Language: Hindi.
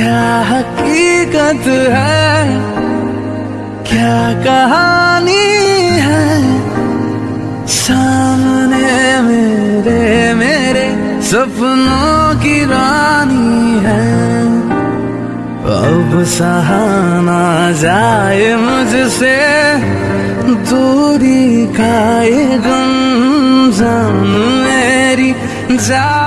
क्या हकीकत है? क्या कहानी है? सामने मेरे मेरे सपनों की रानी है। अब सहाना जाए मुझसे, दूरी का ये गम मेरी जा